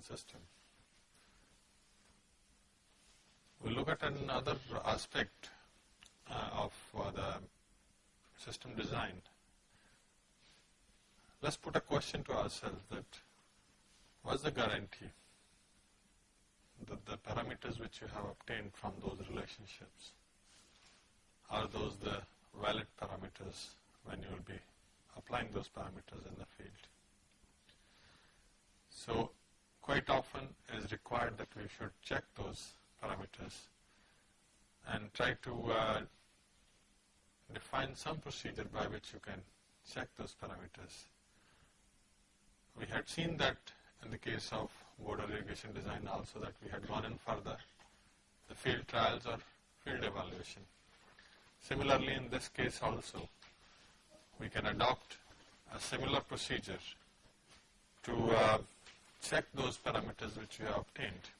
system. We'll look at another aspect uh, of uh, the system design. Let's put a question to ourselves that what's the guarantee that the parameters which you have obtained from those relationships are those the valid parameters when you will be applying those parameters in the field. So quite often is required that we should check those parameters and try to uh, define some procedure by which you can check those parameters. We had seen that in the case of border irrigation design also that we had gone in further, the field trials or field evaluation. Similarly, in this case also, we can adopt a similar procedure to uh, check those parameters which we have obtained,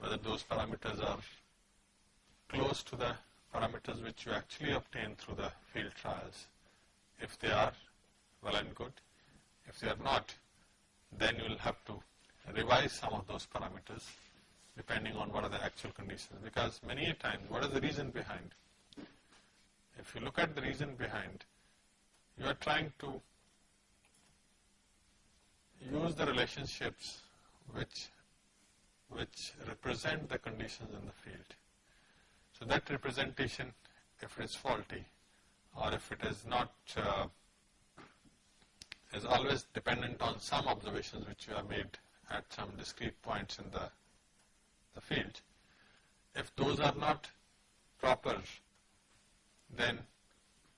whether those parameters are close to the parameters which you actually obtained through the field trials. If they are, well and good. If they are not, then you will have to revise some of those parameters depending on what are the actual conditions. Because many a times, what is the reason behind? If you look at the reason behind, you are trying to use the relationships which, which represent the conditions in the field. So that representation, if it is faulty or if it is not, uh, is always dependent on some observations which you have made at some discrete points in the, the field. If those are not proper, then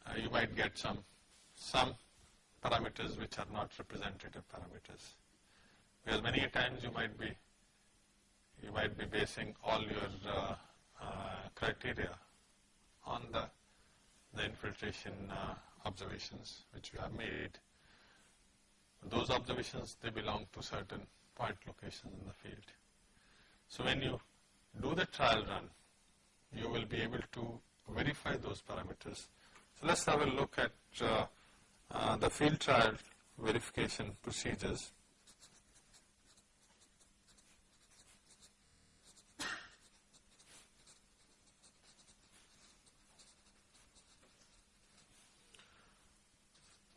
uh, you might get some, some parameters which are not representative parameters. Because many times you might be, you might be basing all your uh, uh, criteria on the, the infiltration uh, observations which you have made. Those observations, they belong to certain point locations in the field. So when you do the trial run, you will be able to verify those parameters. So let's have a look at uh, the field trial verification procedures.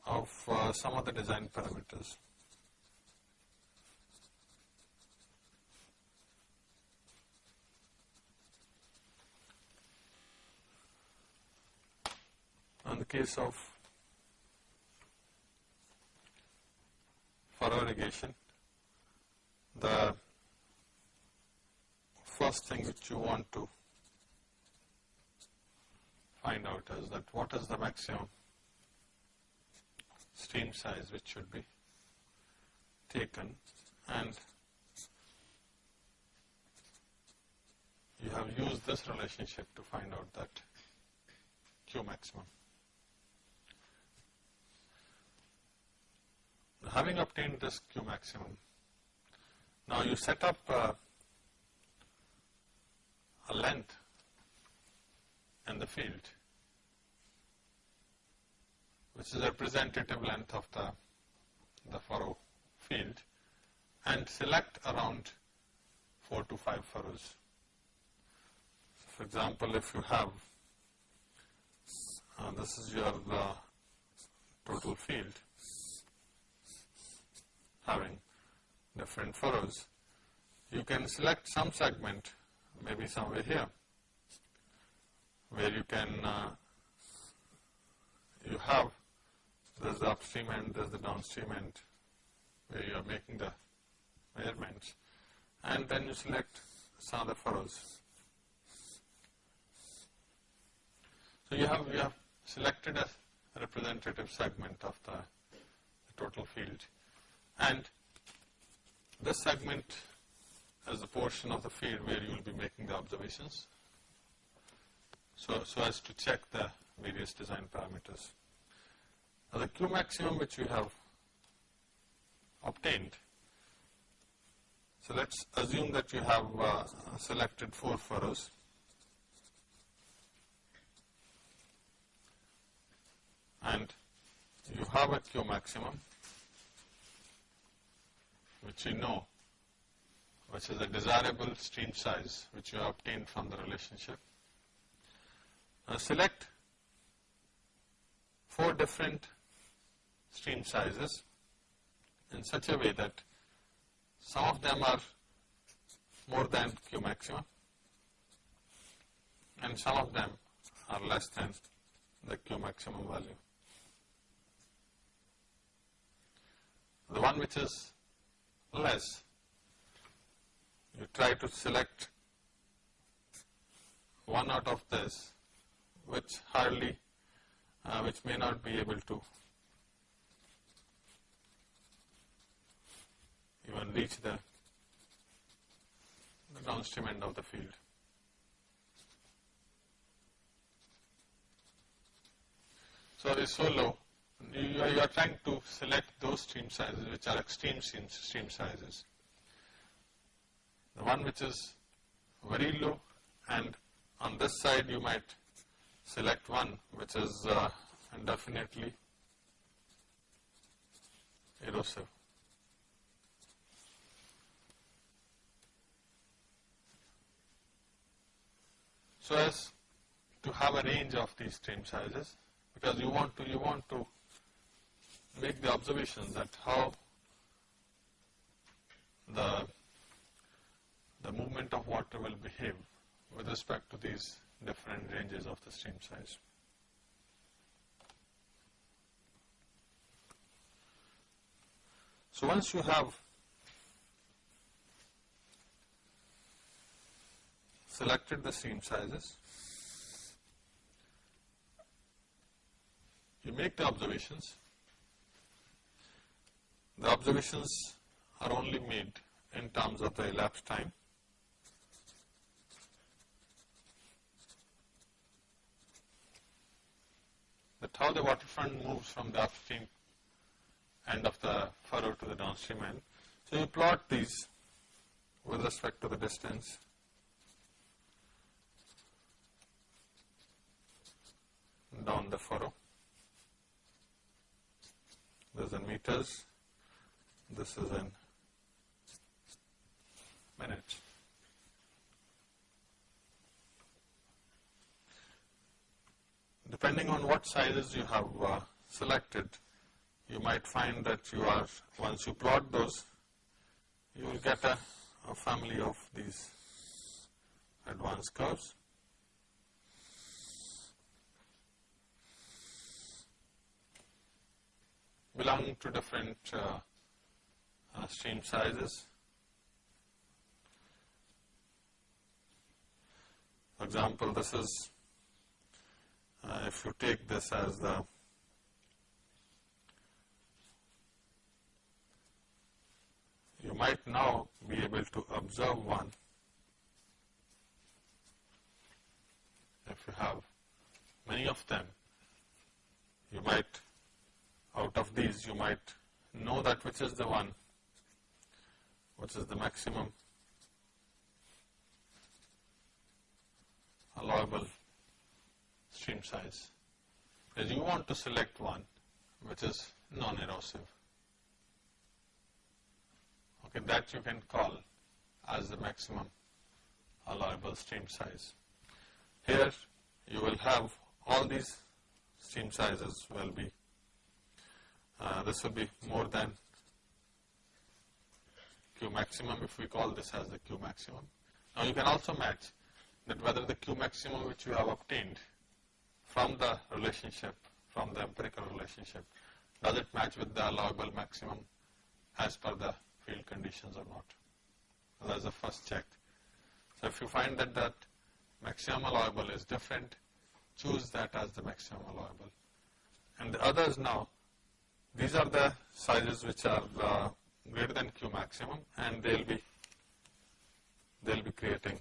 of uh, some of the design parameters. In the case of furrow irrigation, the first thing which you want to find out is that what is the maximum stream size which should be taken and you have used this relationship to find out that Q maximum. Having obtained this Q maximum, now you set up uh, a length in the field which is representative length of the, the furrow field and select around 4 to 5 furrows. For example, if you have, uh, this is your uh, total field having different furrows, you can select some segment, maybe somewhere here, where you can, uh, you have there's the upstream end, there's the downstream end where you are making the measurements. And then you select some of the furrows. So you have, you have selected a representative segment of the, the total field and this segment is the portion of the field where you will be making the observations so, so as to check the various design parameters. Now the Q maximum which we have obtained. So let's assume that you have uh, selected four furrows. And you have a Q maximum which you know which is a desirable stream size which you obtained from the relationship. Now select four different stream sizes in such a way that some of them are more than Q maximum and some of them are less than the Q maximum value. The one which is less, you try to select one out of this which hardly, uh, which may not be able to even reach the, the downstream end of the field. So it is so low, you are, you are trying to select those stream sizes which are extreme stream, stream sizes. The one which is very low and on this side you might select one which is uh, definitely erosive. So as to have a range of these stream sizes because you want to you want to make the observations that how the the movement of water will behave with respect to these different ranges of the stream size. So once you have selected the stream sizes, you make the observations. The observations are only made in terms of the elapsed time. That how the waterfront moves from the upstream end of the furrow to the downstream end. So you plot these with respect to the distance down the furrow. This is in meters, this is in minutes. Depending on what sizes you have uh, selected, you might find that you are, once you plot those, you will get a, a family of these advanced curves. belonging to different uh, uh, stream sizes. For example, this is, uh, if you take this as the you might now be able to observe one if you have many of them you might out of these you might know that which is the one which is the maximum? Allowable stream size. Because you want to select one which is non-erosive. Okay that you can call as the maximum allowable stream size. Here you will have all these stream sizes will be uh, this will be more than Q maximum if we call this as the Q maximum. Now you can also match that whether the Q maximum which you have obtained from the relationship, from the empirical relationship, does it match with the allowable maximum as per the field conditions or not. So that's the first check. So if you find that that maximum allowable is different, choose that as the maximum allowable. And the others now, these are the sizes which are uh, greater than Q maximum and they will be they will be creating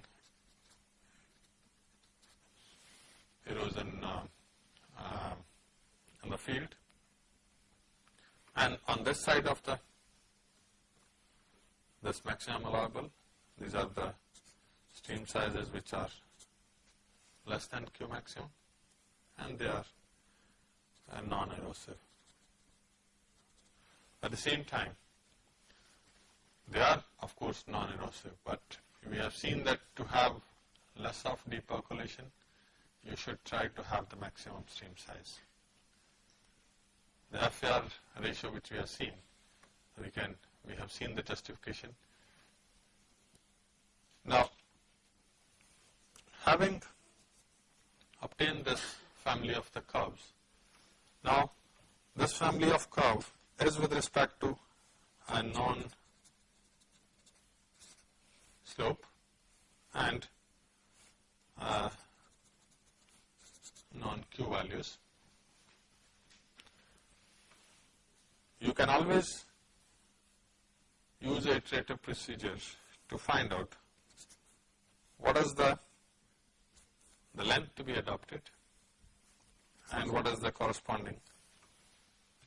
erosion uh, uh, in the field. And on this side of the this maximum allowable, these are the stream sizes which are less than Q maximum and they are uh, non-erosive. At the same time, they are of course non-erosive, but we have seen that to have less of deep percolation, you should try to have the maximum stream size. The FAR ratio which we have seen, we can, we have seen the justification. Now, having obtained this family of the curves, now this family of curve is with respect to a known slope and uh, non-q values. You can always use iterative procedures to find out what is the, the length to be adopted and what is the corresponding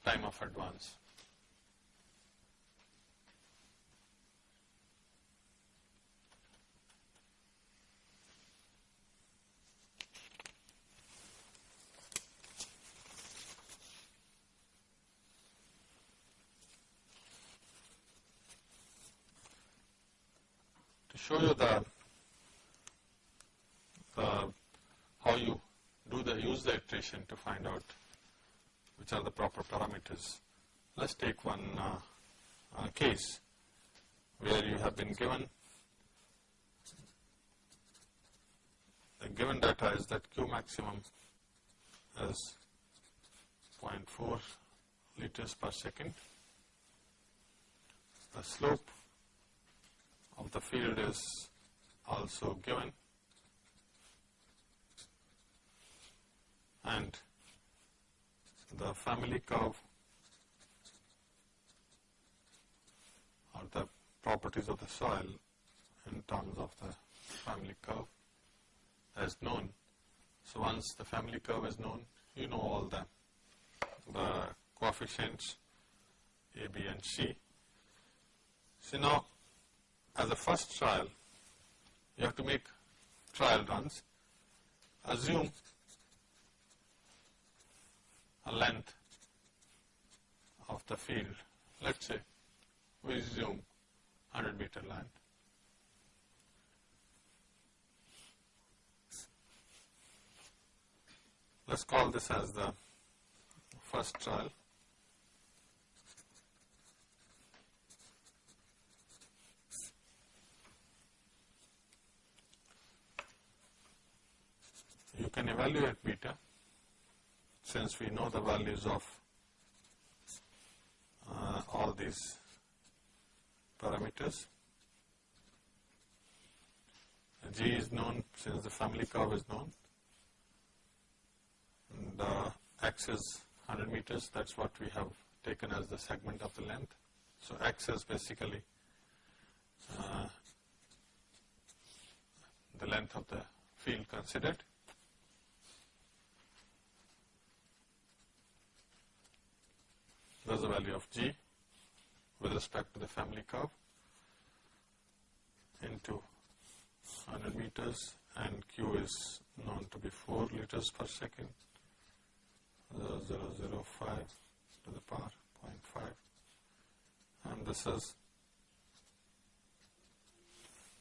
time of advance. Show you the, the how you do the use the iteration to find out which are the proper parameters. Let's take one uh, uh, case where you have been given the given data is that Q maximum is 0.4 liters per second. The slope of the field is also given and the family curve or the properties of the soil in terms of the family curve as known. So once the family curve is known, you know all the, the coefficients A, B and C. So now as a first trial, you have to make trial runs. Assume a length of the field. Let's say we assume 100 meter length. Let's call this as the first trial. You can evaluate beta since we know the values of uh, all these parameters. G is known since the family curve is known and uh, x is 100 meters that is what we have taken as the segment of the length. So, x is basically uh, the length of the field considered That's the value of G with respect to the family curve into 100 meters and Q is known to be 4 liters per second. 0005 to the power 0.5 and this is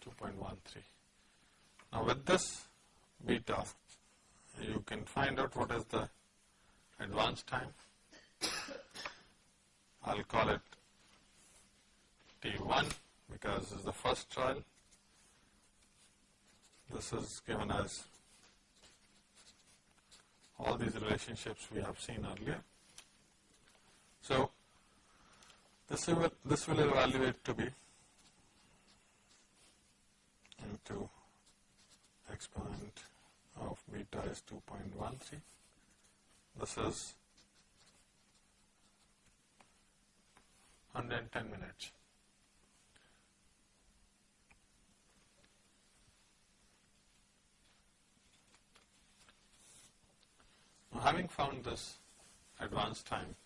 2.13. Now with this beta you can find out what is the advance time I'll call it T1 because this is the first trial. This is given as all these relationships we have seen earlier. So, this will, this will evaluate to be into exponent of beta is 2.13. This is 110 minutes. Now having found this advanced time,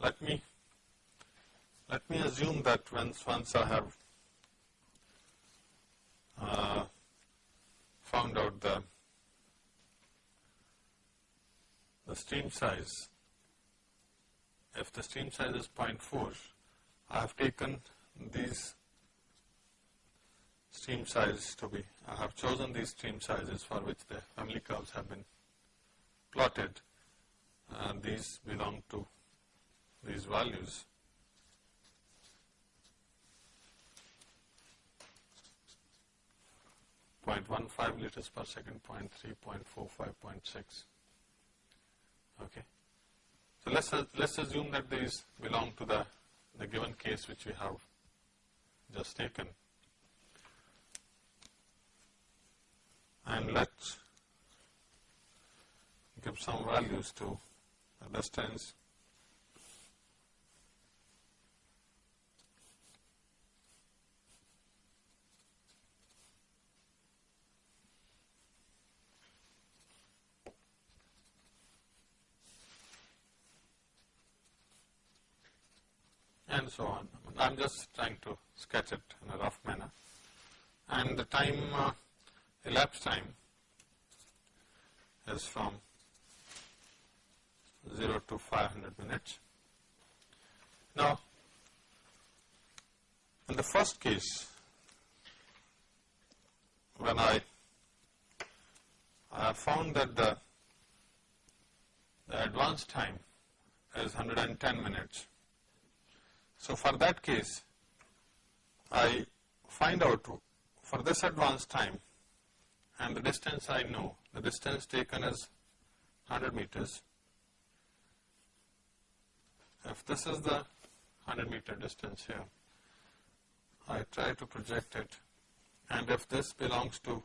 let me let me assume that once once I have uh, found out the the stream size if the stream size is 0.4, I have taken these stream sizes to be, I have chosen these stream sizes for which the family curves have been plotted and these belong to these values. Point one five liters per second, point three, point four five, point six. Okay. So let's let's assume that these belong to the the given case which we have just taken. And let's give some values to the distance and so on. I am just trying to sketch it in a rough manner. And the time, uh, elapsed time is from 0 to 500 minutes. Now, in the first case, when I, I found that the, the advance time is 110 minutes so, for that case, I find out for this advance time and the distance I know, the distance taken is 100 meters. If this is the 100 meter distance here, I try to project it and if this belongs to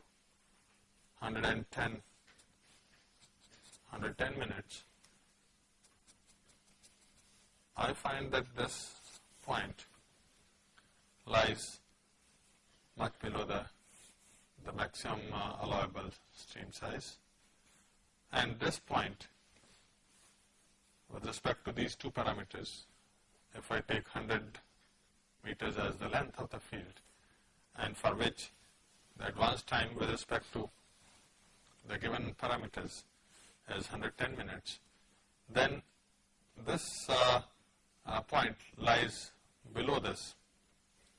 110, 110 minutes, I find that this point lies much below the, the maximum uh, allowable stream size. And this point, with respect to these two parameters, if I take 100 meters as the length of the field, and for which the advance time with respect to the given parameters is 110 minutes, then this uh, uh, point lies below this,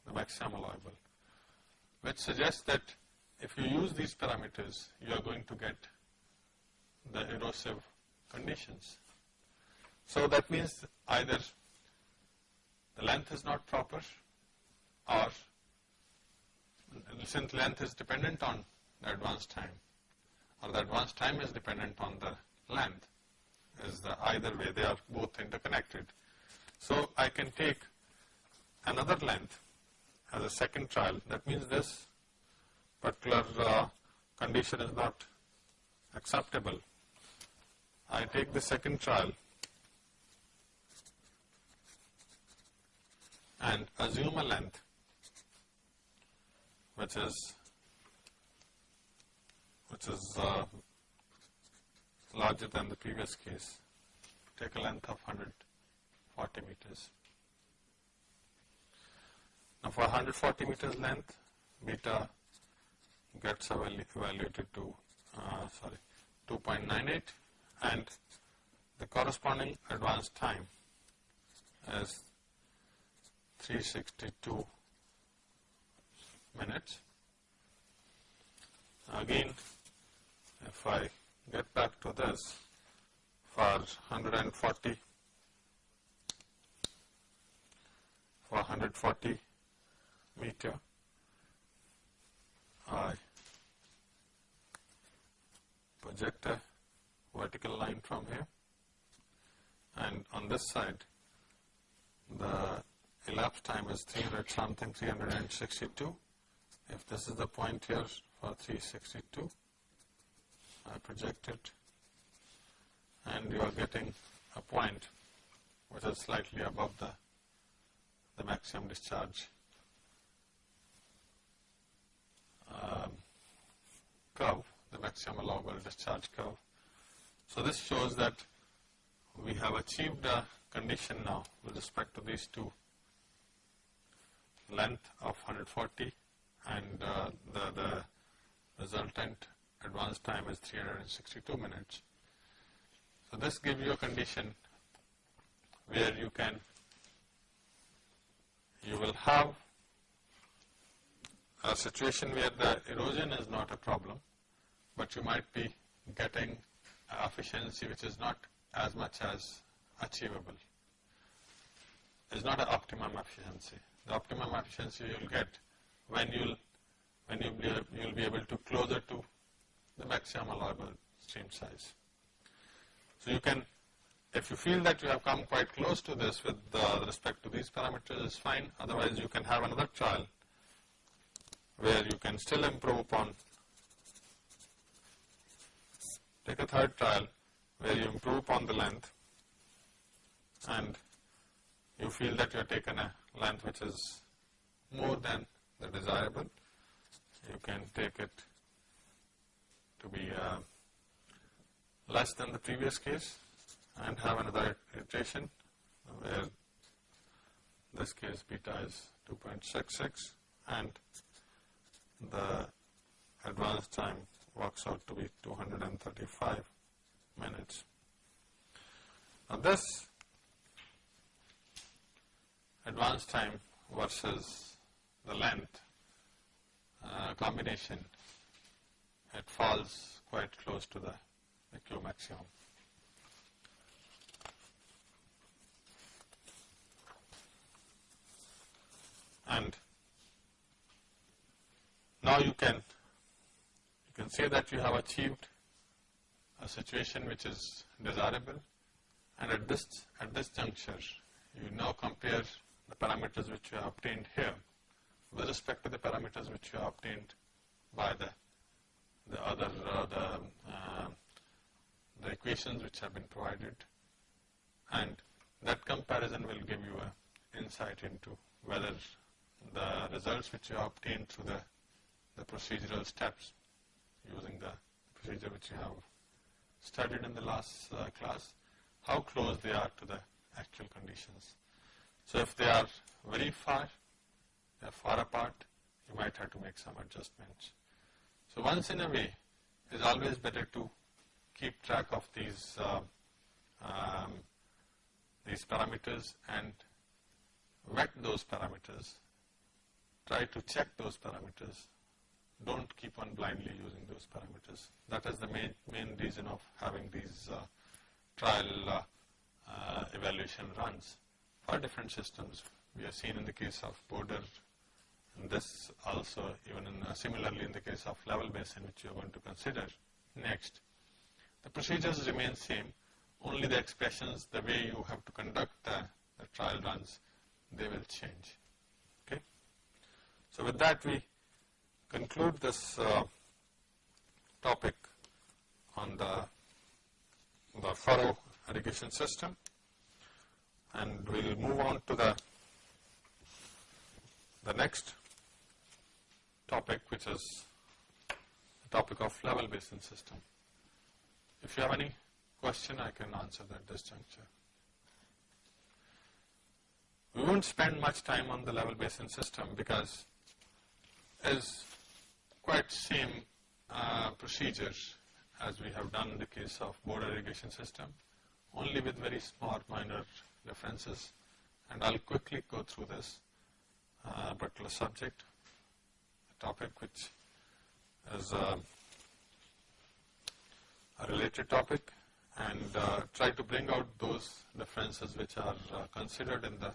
the maximum allowable, which suggests that if you use these parameters, you are going to get the erosive conditions. So that means either the length is not proper or since length is dependent on the advance time or the advance time is dependent on the length is the either way they are both interconnected. So I can take another length as a second trial. That means this particular uh, condition is not acceptable. I take the second trial and assume a length which is which is uh, larger than the previous case. Take a length of 100 40 meters. Now for 140 meters length, beta gets evaluated to, uh, sorry, 2.98 and the corresponding advance time is 362 minutes. Again, if I get back to this for 140 for 140 meter. I project a vertical line from here. And on this side the elapsed time is 300 something 362 if this is the point here for 362 I project it. And you are getting a point which is slightly above the the maximum discharge um, curve, the maximum allowable discharge curve. So this shows that we have achieved a condition now with respect to these two length of 140 and uh, the, the resultant advance time is 362 minutes. So this gives you a condition where you can, you will have a situation where the erosion is not a problem, but you might be getting efficiency which is not as much as achievable. It's not an optimum efficiency. The optimum efficiency you'll get when you'll when you'll be, you'll be able to closer to the maximum allowable stream size. So you can, if you feel that you have come quite close to this with uh, respect to these parameters, it's fine. Otherwise, you can have another trial where you can still improve upon. Take a third trial where you improve upon the length and you feel that you have taken a length which is more than the desirable, you can take it to be uh, less than the previous case and have another iteration where this case beta is 2.66 and the advance time works out to be 235 minutes. Now this advance time versus the length uh, combination, it falls quite close to the, the Q maximum. And now you can you can say that you have achieved a situation which is desirable. And at this at this juncture you now compare the parameters which you have obtained here with respect to the parameters which you have obtained by the the other uh, the, uh, the equations which have been provided. And that comparison will give you an insight into whether the results which you obtained through the, the procedural steps using the procedure which you have studied in the last uh, class, how close they are to the actual conditions. So if they are very far, they are far apart, you might have to make some adjustments. So once in a way, it is always better to keep track of these uh, um, these parameters and vet those parameters. Try to check those parameters. Don't keep on blindly using those parameters. That is the main main reason of having these uh, trial uh, uh evaluation runs for different systems. We have seen in the case of border, and this also even in, uh, similarly in the case of level basin which you are going to consider next. The procedures remain same, only the expressions, the way you have to conduct the, the trial runs, they will change. So with that we conclude this uh, topic on the, the furrow irrigation system and we will move on to the, the next topic which is the topic of level basin system. If you have any question I can answer that at this juncture. We won't spend much time on the level basin system because is quite same uh, procedures as we have done in the case of border irrigation system, only with very small minor differences. And I'll quickly go through this uh, particular subject, topic which is uh, a related topic and uh, try to bring out those differences which are uh, considered in the,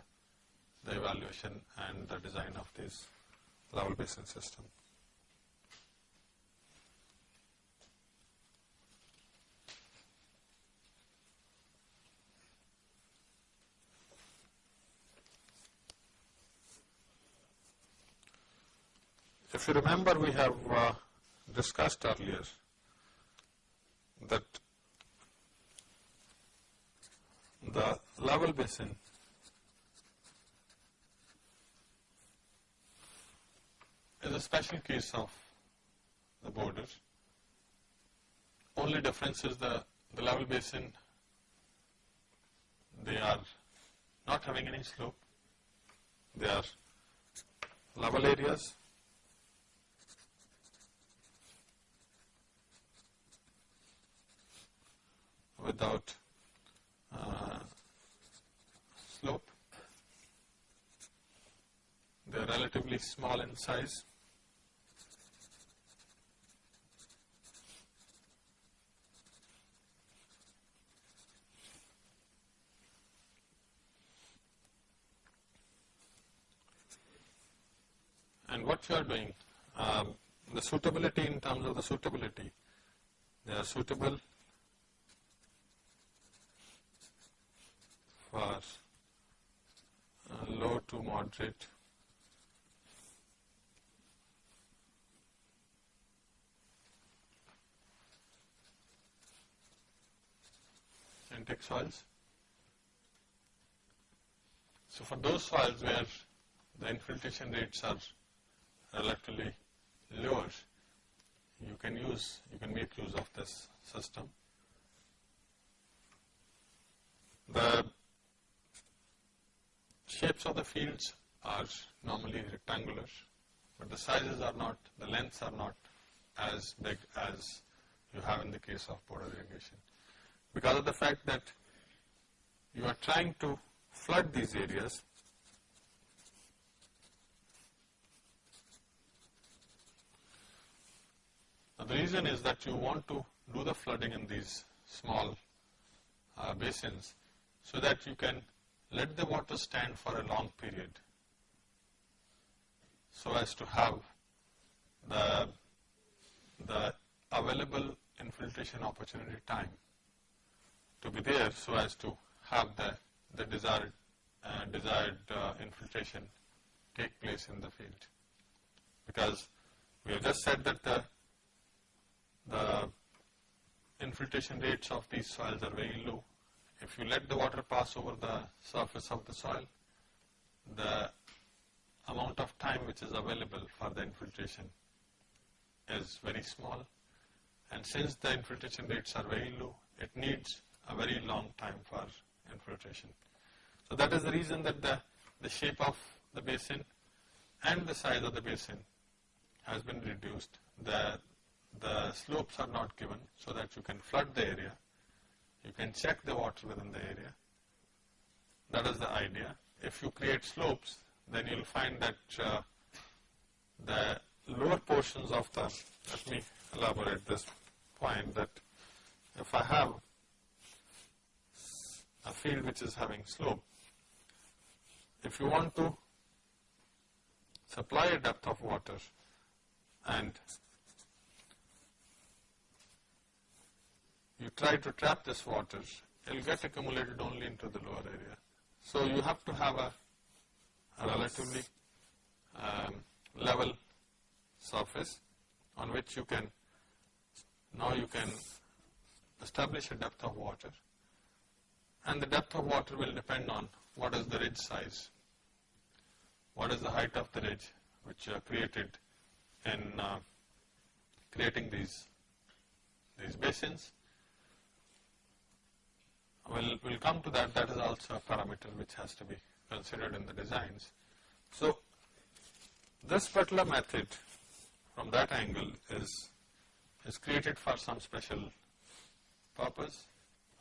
the evaluation and the design of this level basin system. If you remember, we have uh, discussed earlier that the level basin is a special case of the border. Only difference is the, the level basin, they are not having any slope, they are level areas. without uh, slope. They are relatively small in size. And what you are doing, um, the suitability in terms of the suitability, they are suitable for uh, low to moderate intake soils. So for those soils where the infiltration rates are relatively lower, you can use, you can make use of this system. The shapes of the fields are normally rectangular, but the sizes are not, the lengths are not as big as you have in the case of border irrigation. Because of the fact that you are trying to flood these areas, now the reason is that you want to do the flooding in these small uh, basins so that you can let the water stand for a long period so as to have the, the available infiltration opportunity time to be there so as to have the, the desired, uh, desired uh, infiltration take place in the field. Because we have just said that the, the infiltration rates of these soils are very low if you let the water pass over the surface of the soil, the amount of time which is available for the infiltration is very small. And since the infiltration rates are very low, it needs a very long time for infiltration. So that is the reason that the, the shape of the basin and the size of the basin has been reduced. The, the slopes are not given so that you can flood the area you can check the water within the area. That is the idea. If you create slopes, then you will find that uh, the lower portions of the, let me elaborate this point that if I have a field which is having slope, if you want to supply a depth of water and you try to trap this water, it will get accumulated only into the lower area. So you have to have a, a relatively um, level surface on which you can, now you can establish a depth of water. And the depth of water will depend on what is the ridge size, what is the height of the ridge which are created in uh, creating these, these basins We'll, we'll come to that, that is also a parameter which has to be considered in the designs. So, this particular method from that angle is, is created for some special purpose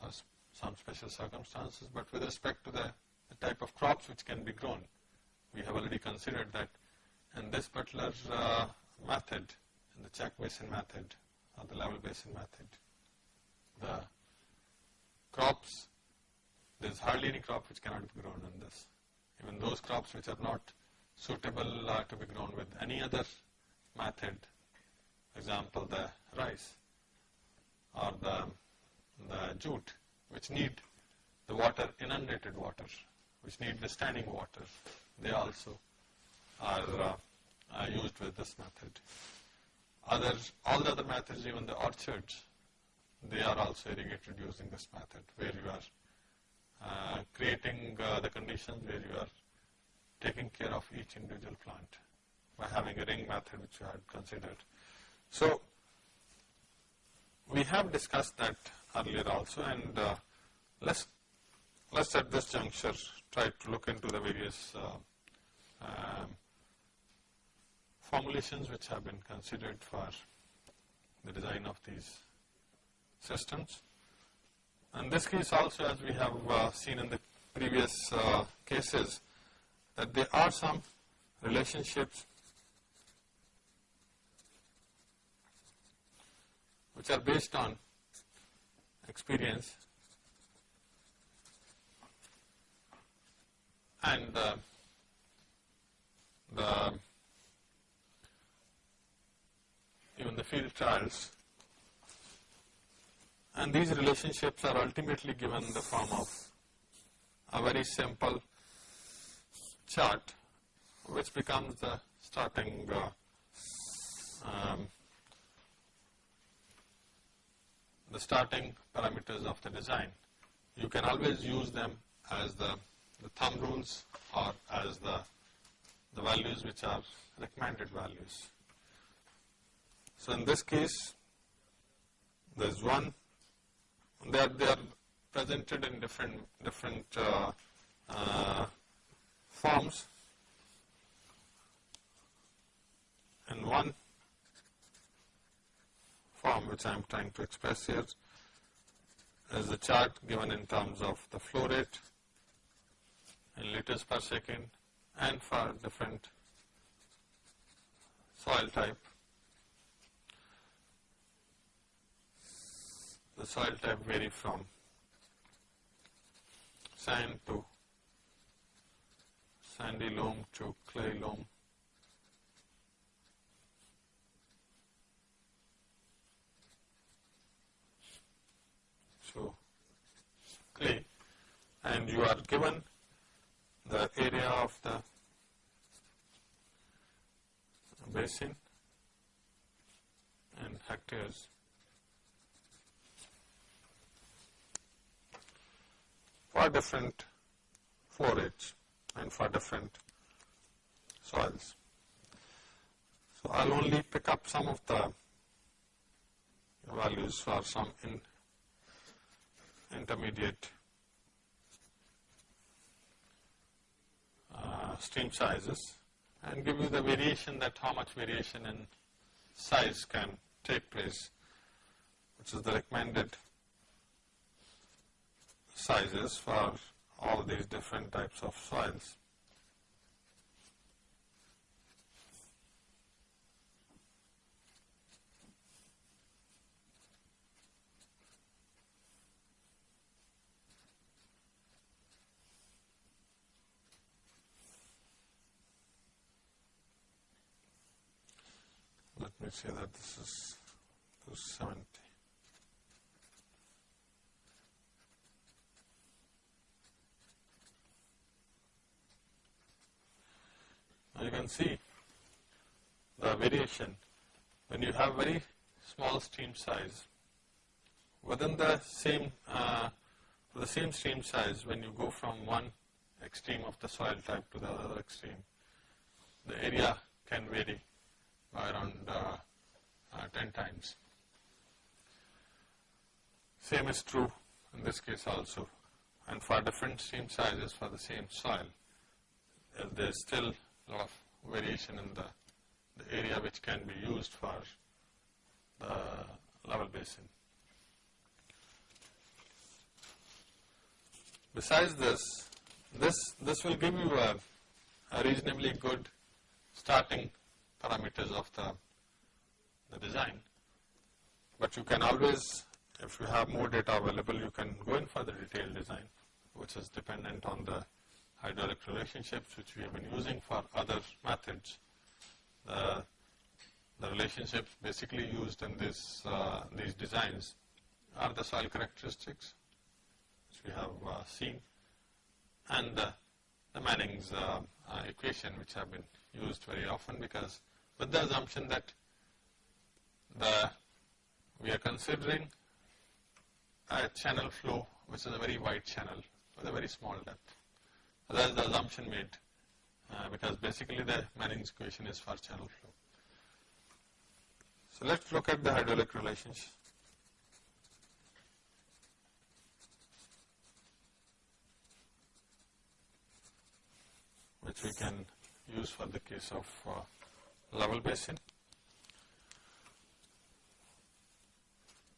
or some special circumstances, but with respect to the, the type of crops which can be grown, we have already considered that in this particular uh, method, in the check basin method or the level basin method, the crops, there is hardly any crop which cannot be grown in this. Even those crops which are not suitable to be grown with any other method, example the rice or the, the jute which need the water, inundated water, which need the standing water, they also are, uh, are used with this method. Other, all the other methods, even the orchards, they are also irrigated using this method where you are uh, creating uh, the conditions where you are taking care of each individual plant by having a ring method which you had considered. So, we have discussed that earlier also and uh, let's let's at this juncture try to look into the various uh, um, formulations which have been considered for the design of these systems. In this case also as we have uh, seen in the previous uh, cases that there are some relationships which are based on experience and uh, the even the field trials and these relationships are ultimately given in the form of a very simple chart which becomes the starting uh, um, the starting parameters of the design. You can always use them as the, the thumb rules or as the, the values which are recommended values. So in this case, there is one, they are, they are presented in different, different uh, uh, forms. In one form which I am trying to express here is the chart given in terms of the flow rate in liters per second and for different soil type. The soil type vary from sand to sandy loam to clay loam. So, clay and you are given the area of the basin in hectares. For different forage and for different soils. So, I will only pick up some of the values for some in intermediate uh, stream sizes and give you the variation that how much variation in size can take place which is the recommended sizes for all these different types of soils. Let me say that this is 270. You can see the variation when you have very small stream size within the same uh, the same stream size when you go from one extreme of the soil type to the other extreme the area can vary by around uh, uh, 10 times. Same is true in this case also and for different stream sizes for the same soil there is still lot of variation in the, the area which can be used for the level basin. Besides this, this, this will give you a, a reasonably good starting parameters of the, the design. But you can always, if you have more data available, you can go in for the detailed design, which is dependent on the hydraulic relationships which we have been using for other methods. The, the relationships basically used in this, uh, these designs are the soil characteristics which we have uh, seen and the Manning's uh, uh, equation which have been used very often because with the assumption that the we are considering a channel flow which is a very wide channel with a very small depth. That is the assumption made uh, because basically the Manning's equation is for channel flow. So let's look at the hydraulic relations. which we can use for the case of uh, level basin.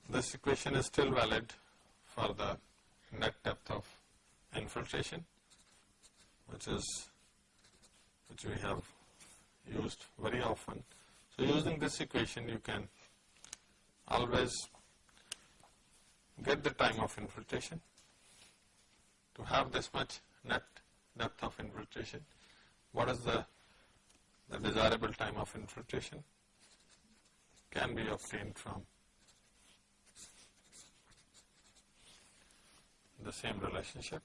This equation is still valid for the net depth of infiltration which is which we have used very often. So using this equation you can always get the time of infiltration to have this much net depth of infiltration. What is the, the desirable time of infiltration? Can be obtained from the same relationship.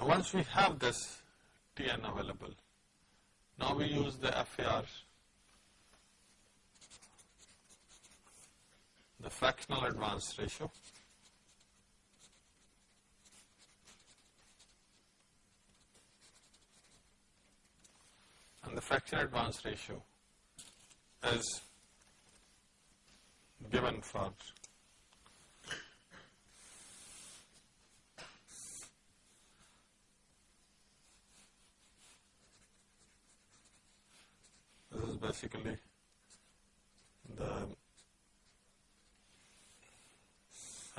Now once we have this Tn available, now we use the FAR, the fractional advance ratio. And the fractional advance ratio is given for basically the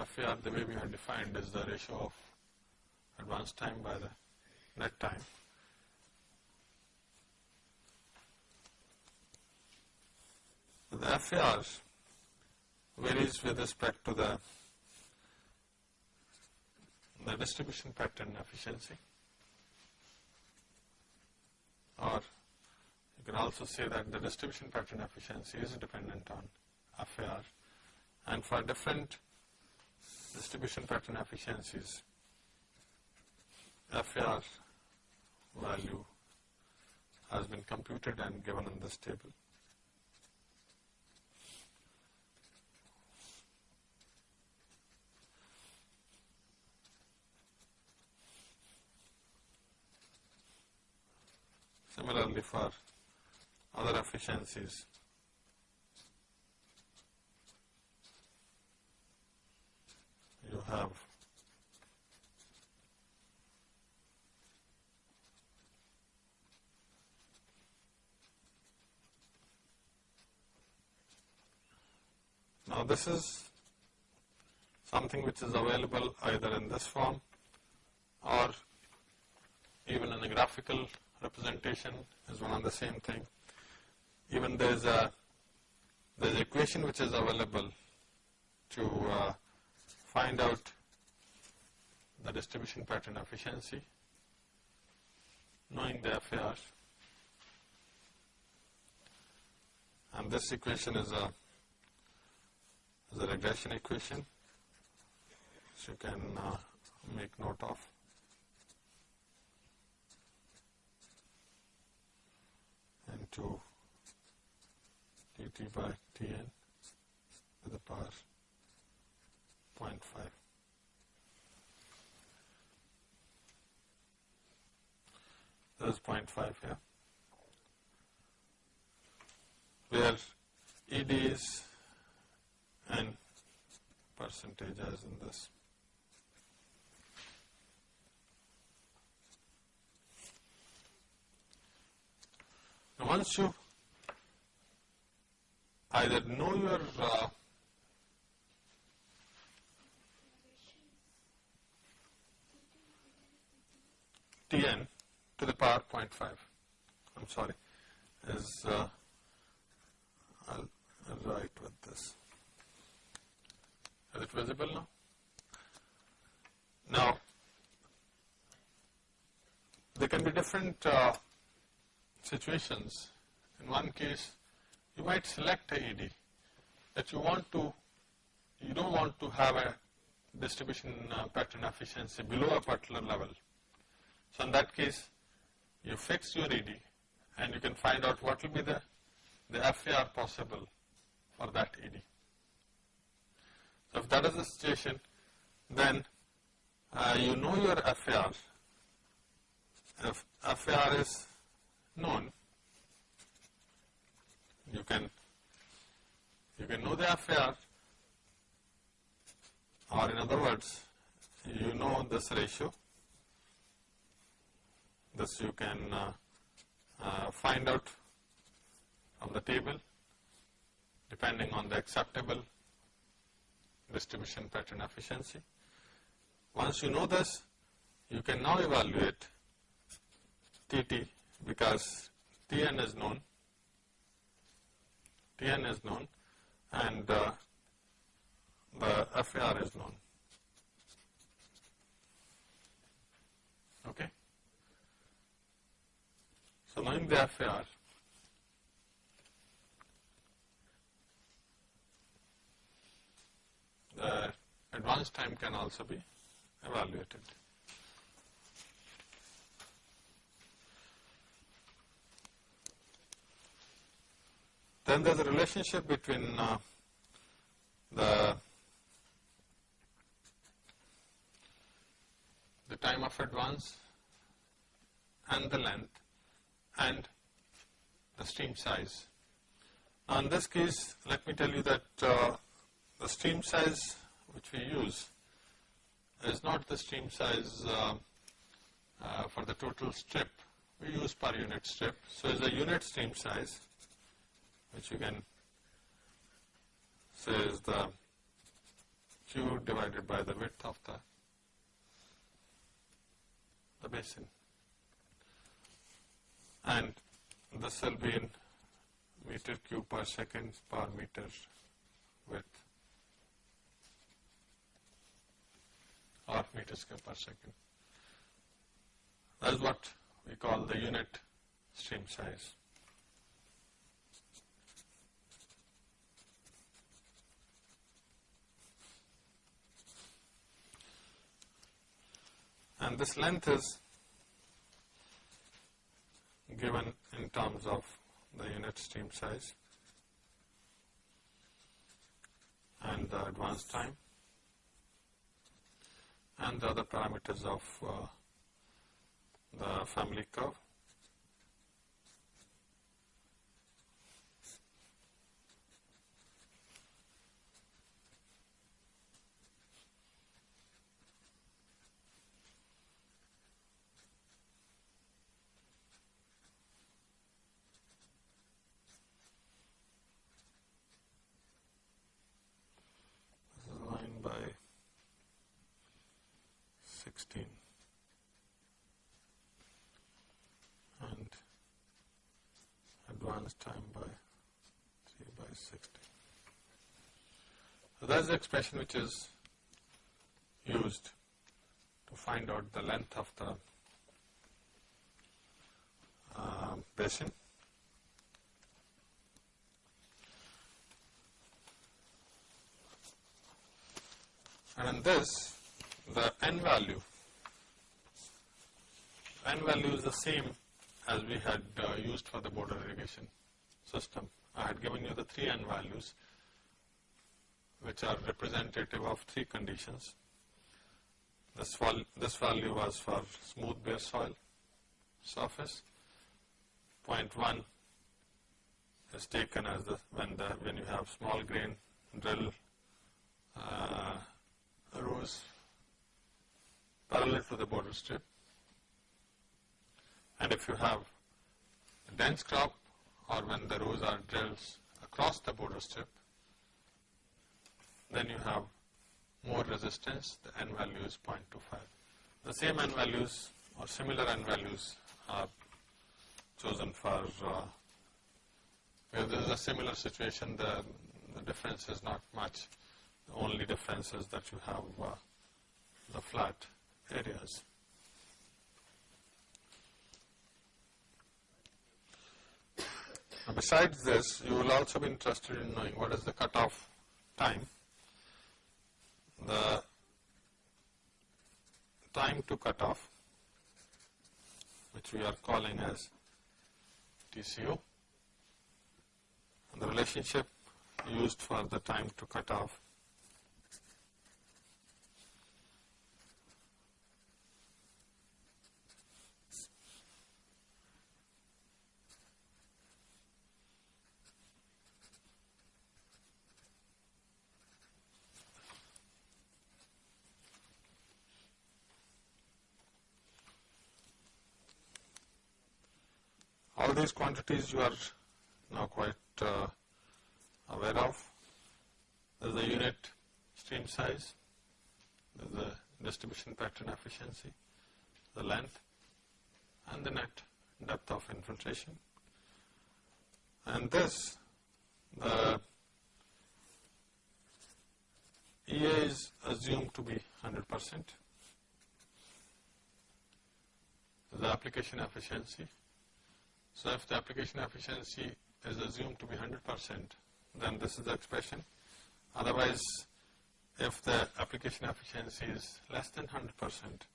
FAR the way we have defined is the ratio of advance time by the net time. The FAR varies with respect to the, the distribution pattern efficiency or can also say that the distribution pattern efficiency is dependent on FAR and for different distribution pattern efficiencies FAR value has been computed and given in this table. Similarly for other efficiencies. You have Now this is something which is available either in this form or even in a graphical representation is one and the same thing. Even there is a there is equation which is available to uh, find out the distribution pattern efficiency knowing the FAR and this equation is a is a regression equation so you can uh, make note of. into dt by Tn to the power 0.5. That is 0.5 here. Where ED is and percentage as in this. Once you either know your uh, Tn to the power 0.5, I'm sorry, is uh, I'll, write with this. Is it visible now? Now, there can be different uh, situations. In one case, you might select a ED that you want to, you don't want to have a distribution uh, pattern efficiency below a particular level. So in that case, you fix your ED and you can find out what will be the, the FAR possible for that ED. So if that is the situation, then uh, you know your FAR. If FAR is known, you can you can know the FAR or in other words you know this ratio this you can uh, uh, find out from the table depending on the acceptable distribution pattern efficiency. Once you know this, you can now evaluate TT because Tn is known, Tn is known and uh, the FAR is known. Okay. So knowing the FAR, the advance time can also be evaluated. Then there is a relationship between uh, the the time of advance and the length and the stream size. Now in this case, let me tell you that uh, the stream size which we use is not the stream size uh, uh, for the total strip, we use per unit strip. So it's a unit stream size which you can say is the Q divided by the width of the, the basin. And this will be in meter cube per second per meter width or meters cube per second. That is what we call the unit stream size. And this length is given in terms of the unit stream size and the advance time and the other parameters of uh, the family curve. This is line by 16 and advance time by 3 by 60. So that's the expression which is used to find out the length of the uh, basin. And in this, the n value, n value is the same as we had uh, used for the border irrigation system. I had given you the three n values which are representative of three conditions. This, val this value was for smooth bare soil surface. Point 1 is taken as the when the when you have small grain drill uh, rows parallel to the border strip. And if you have a dense crop or when the rows are drilled across the border strip, then you have more resistance, the n value is 0.25. The same n values or similar n values are chosen for, uh, where there is a similar situation, the, the difference is not much. The only difference is that you have uh, the flat areas. Besides this, you will also be interested in knowing what is the cutoff time. The time to cutoff, which we are calling as TCO. The relationship used for the time to cutoff all these quantities you are now quite uh, aware of. There is the unit stream size, there is the distribution pattern efficiency, the length and the net depth of infiltration and this the EA is assumed to be 100 percent the application efficiency. So if the application efficiency is assumed to be 100 percent then this is the expression otherwise if the application efficiency is less than 100 percent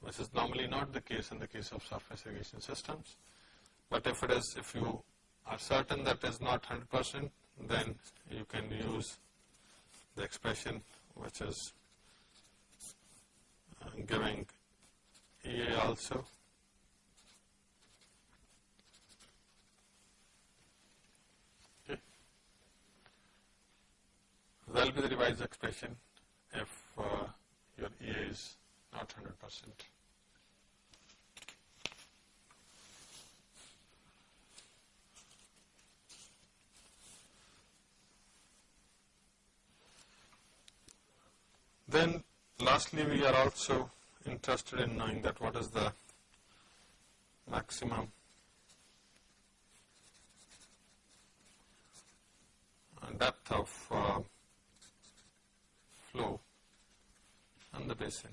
which is normally not the case in the case of surface irrigation systems. But if it is, if you are certain that is not 100 percent, then you can use the expression which is uh, giving EA also. Okay. That will be the revised expression if uh, your EA is not 100 percent. Then lastly we are also interested in knowing that what is the maximum depth of uh, flow in the basin.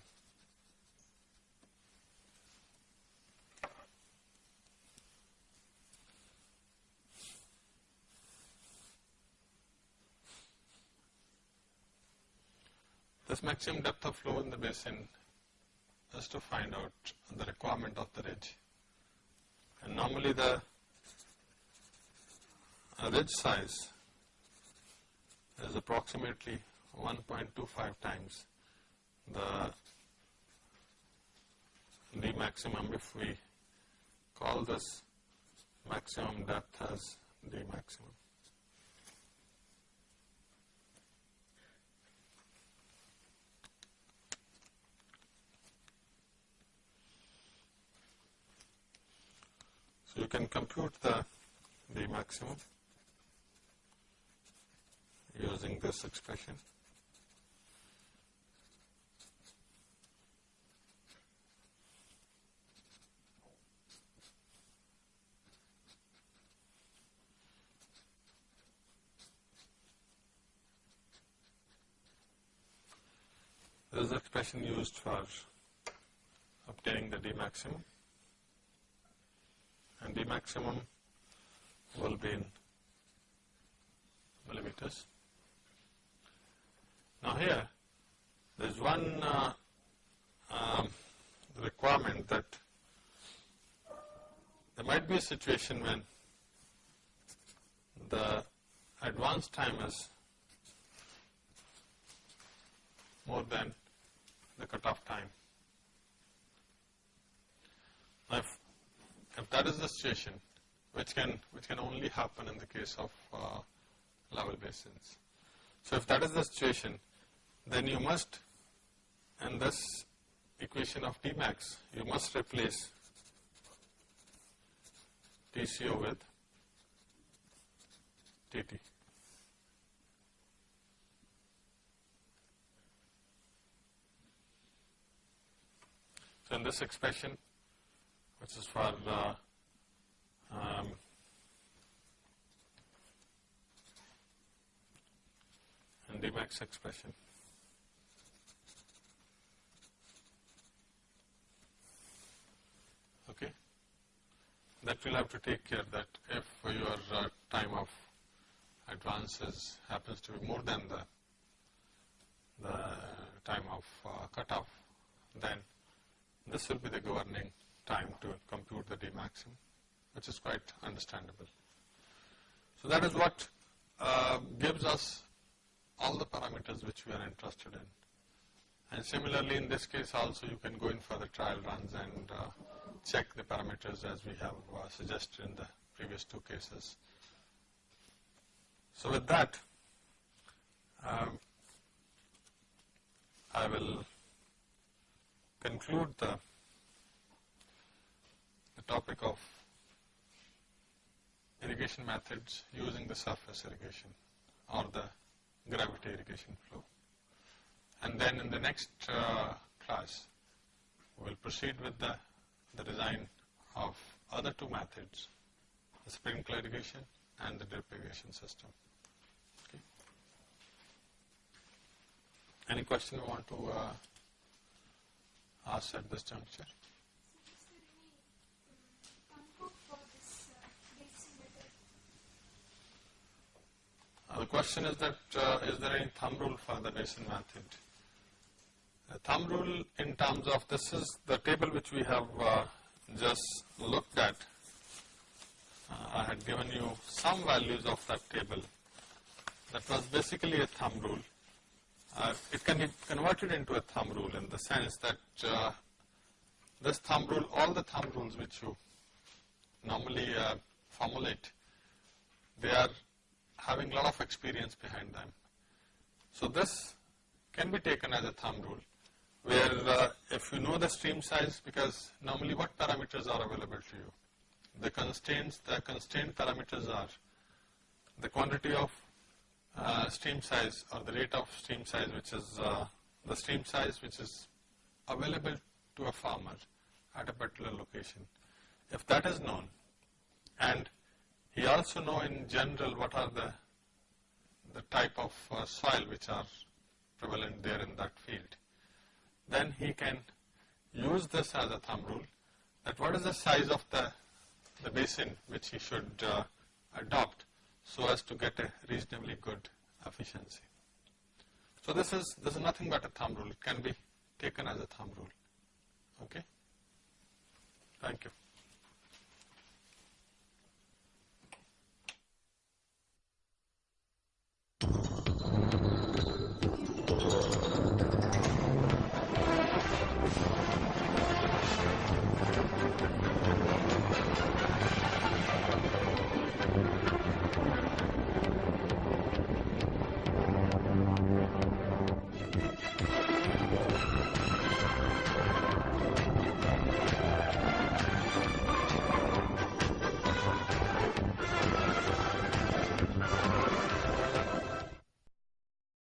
This maximum depth of flow in the basin is to find out the requirement of the ridge. And normally the ridge size is approximately 1.25 times the d maximum if we call this maximum depth as d maximum. So you can compute the D maximum using this expression. This is the expression used for obtaining the D maximum and the maximum will be in millimeters. Now here there is one uh, um, requirement that there might be a situation when the advance time is more than the cutoff time. Now if if that is the situation, which can, which can only happen in the case of uh, level basins. So if that is the situation, then you must, in this equation of Tmax, you must replace TCO with TT. In this expression, which is for the um, Dmax expression. Okay, that will have to take care that if your uh, time of advances happens to be more than the the time of uh, cutoff, then this will be the governing time to compute the D maximum, which is quite understandable. So that is what uh, gives us all the parameters which we are interested in. And similarly in this case also you can go in for the trial runs and uh, check the parameters as we have uh, suggested in the previous two cases. So with that, um, I will conclude the the topic of irrigation methods using the surface irrigation or the gravity irrigation flow. And then in the next uh, class, we will proceed with the, the design of other two methods the sprinkler irrigation and the drip irrigation system. Okay. Any question you want to uh, ask at this juncture? Uh, the question is that uh, is there any thumb rule for the basin method? The thumb rule in terms of this is the table which we have uh, just looked at. Uh, I had given you some values of that table. That was basically a thumb rule. Uh, it can be converted into a thumb rule in the sense that uh, this thumb rule, all the thumb rules which you normally uh, formulate, they are having a lot of experience behind them. So this can be taken as a thumb rule where uh, if you know the stream size because normally what parameters are available to you? The constraints, the constraint parameters are the quantity of uh, stream size or the rate of stream size which is uh, the stream size which is available to a farmer at a particular location. If that is known and he also know in general what are the the type of uh, soil which are prevalent there in that field, then he can use this as a thumb rule that what is the size of the, the basin which he should uh, adopt so as to get a reasonably good efficiency. So this is, this is nothing but a thumb rule. It can be taken as a thumb rule. Okay? Thank you.